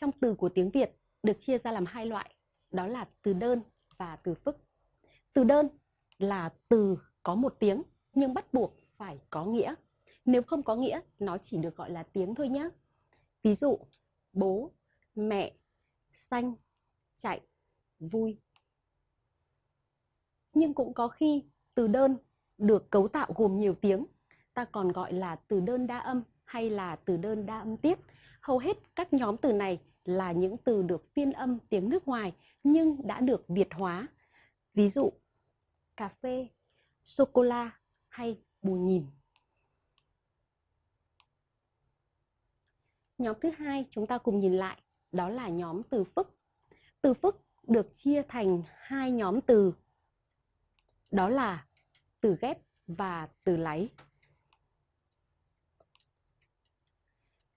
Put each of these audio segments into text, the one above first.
trong từ của tiếng Việt được chia ra làm hai loại, đó là từ đơn và từ phức. Từ đơn là từ có một tiếng nhưng bắt buộc phải có nghĩa. Nếu không có nghĩa, nó chỉ được gọi là tiếng thôi nhé. Ví dụ, bố, mẹ, xanh, chạy, vui. Nhưng cũng có khi từ đơn được cấu tạo gồm nhiều tiếng, ta còn gọi là từ đơn đa âm hay là từ đơn đa âm tiết. Hầu hết các nhóm từ này là những từ được phiên âm tiếng nước ngoài nhưng đã được Việt hóa. Ví dụ, cà phê, sô-cô-la hay bù nhìn. Nhóm thứ hai chúng ta cùng nhìn lại, đó là nhóm từ phức. Từ phức được chia thành hai nhóm từ, đó là từ ghép và từ láy.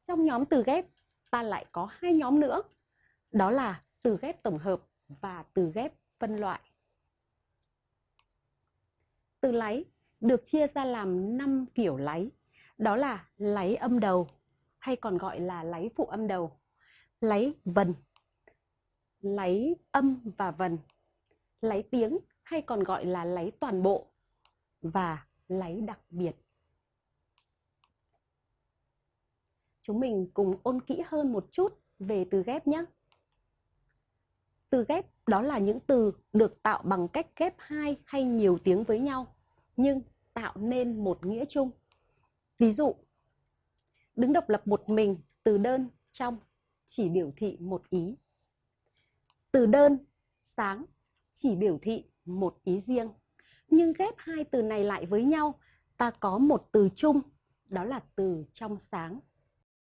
Trong nhóm từ ghép, ta lại có hai nhóm nữa, đó là từ ghép tổng hợp và từ ghép phân loại. Từ láy được chia ra làm 5 kiểu láy, đó là láy âm đầu hay còn gọi là láy phụ âm đầu, láy vần, láy âm và vần, láy tiếng hay còn gọi là láy toàn bộ và láy đặc biệt. Chúng mình cùng ôn kỹ hơn một chút về từ ghép nhé. Từ ghép đó là những từ được tạo bằng cách ghép hai hay nhiều tiếng với nhau, nhưng tạo nên một nghĩa chung. Ví dụ, đứng độc lập một mình từ đơn trong chỉ biểu thị một ý. Từ đơn sáng chỉ biểu thị một ý riêng. Nhưng ghép hai từ này lại với nhau, ta có một từ chung, đó là từ trong sáng.